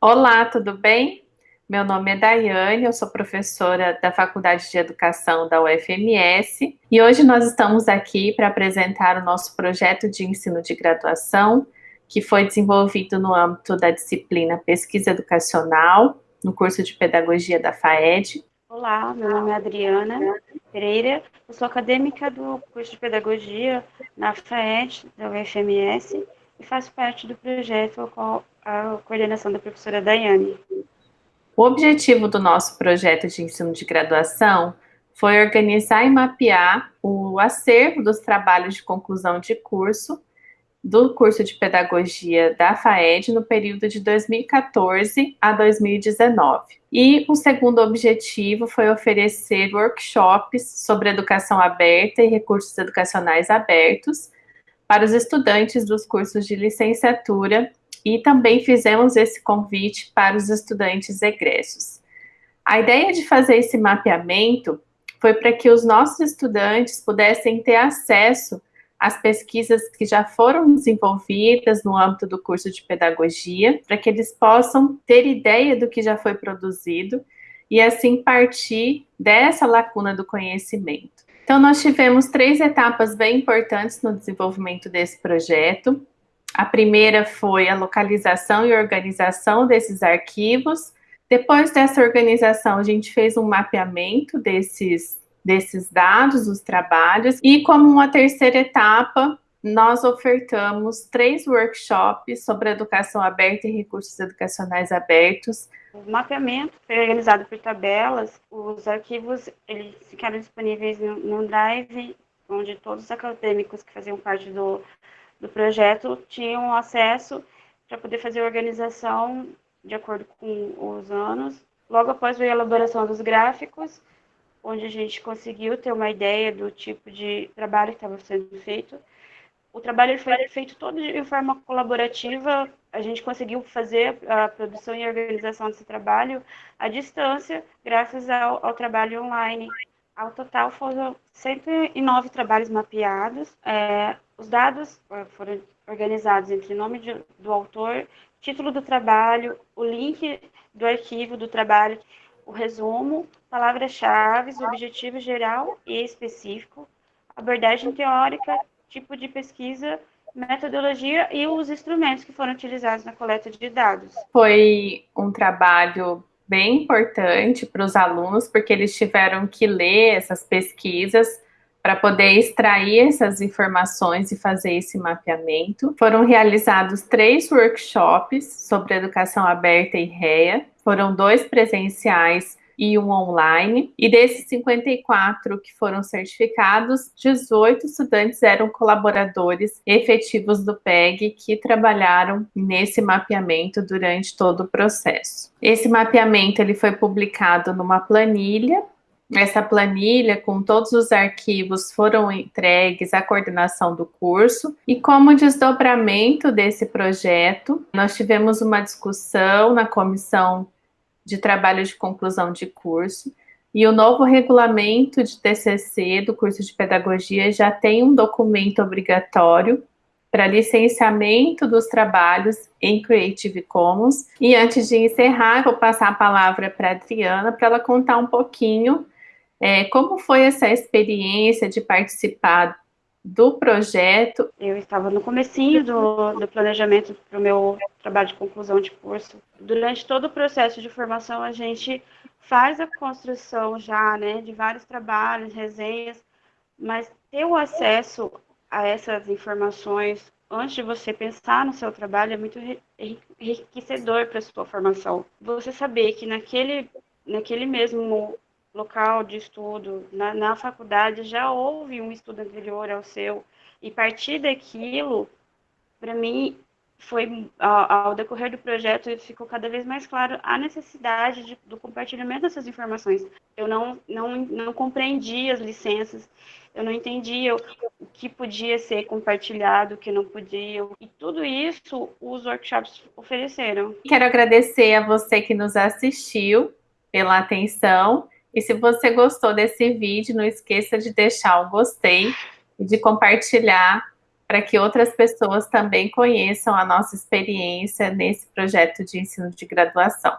Olá, tudo bem? Meu nome é Daiane, eu sou professora da Faculdade de Educação da UFMS e hoje nós estamos aqui para apresentar o nosso projeto de ensino de graduação que foi desenvolvido no âmbito da disciplina Pesquisa Educacional, no curso de Pedagogia da FAED. Olá, meu nome é Adriana Pereira, eu sou acadêmica do curso de Pedagogia na FAED, da UFMS, e faço parte do projeto com a coordenação da professora Daiane. O objetivo do nosso projeto de ensino de graduação foi organizar e mapear o acervo dos trabalhos de conclusão de curso do curso de pedagogia da FAED no período de 2014 a 2019. E o segundo objetivo foi oferecer workshops sobre educação aberta e recursos educacionais abertos para os estudantes dos cursos de licenciatura e também fizemos esse convite para os estudantes egressos. A ideia de fazer esse mapeamento foi para que os nossos estudantes pudessem ter acesso às pesquisas que já foram desenvolvidas no âmbito do curso de pedagogia, para que eles possam ter ideia do que já foi produzido e assim partir dessa lacuna do conhecimento. Então, nós tivemos três etapas bem importantes no desenvolvimento desse projeto. A primeira foi a localização e organização desses arquivos. Depois dessa organização, a gente fez um mapeamento desses, desses dados, dos trabalhos, e como uma terceira etapa, nós ofertamos três workshops sobre educação aberta e recursos educacionais abertos. O mapeamento foi organizado por tabelas, os arquivos eles ficaram disponíveis no, no Drive, onde todos os acadêmicos que faziam parte do, do projeto tinham acesso para poder fazer a organização de acordo com os anos. Logo após a elaboração dos gráficos, onde a gente conseguiu ter uma ideia do tipo de trabalho que estava sendo feito, o trabalho foi feito todo de forma colaborativa. A gente conseguiu fazer a produção e organização desse trabalho à distância, graças ao, ao trabalho online. Ao total foram 109 trabalhos mapeados. É, os dados é, foram organizados entre nome de, do autor, título do trabalho, o link do arquivo do trabalho, o resumo, palavras-chave, objetivo geral e específico, abordagem teórica, tipo de pesquisa, metodologia e os instrumentos que foram utilizados na coleta de dados. Foi um trabalho bem importante para os alunos, porque eles tiveram que ler essas pesquisas para poder extrair essas informações e fazer esse mapeamento. Foram realizados três workshops sobre educação aberta e REA, foram dois presenciais e um online. E desses 54 que foram certificados, 18 estudantes eram colaboradores efetivos do PEG que trabalharam nesse mapeamento durante todo o processo. Esse mapeamento ele foi publicado numa planilha essa planilha com todos os arquivos foram entregues à coordenação do curso e como desdobramento desse projeto, nós tivemos uma discussão na comissão de trabalho de conclusão de curso, e o novo regulamento de TCC do curso de pedagogia já tem um documento obrigatório para licenciamento dos trabalhos em Creative Commons. E antes de encerrar, vou passar a palavra para a Adriana para ela contar um pouquinho é, como foi essa experiência de participar do projeto? Eu estava no comecinho do, do planejamento para o meu trabalho de conclusão de curso. Durante todo o processo de formação, a gente faz a construção já, né, de vários trabalhos, resenhas, mas ter o acesso a essas informações antes de você pensar no seu trabalho é muito enriquecedor para a sua formação. Você saber que naquele, naquele mesmo local de estudo, na, na faculdade, já houve um estudo anterior ao seu, e partir daquilo, para mim, foi ao, ao, decorrer do projeto ficou cada vez mais claro a necessidade de, do compartilhamento dessas informações. Eu não, não, não compreendia as licenças, eu não entendia o que podia ser compartilhado, o que não podia, e tudo isso os workshops ofereceram. Quero agradecer a você que nos assistiu pela atenção e se você gostou desse vídeo, não esqueça de deixar o gostei e de compartilhar para que outras pessoas também conheçam a nossa experiência nesse projeto de ensino de graduação.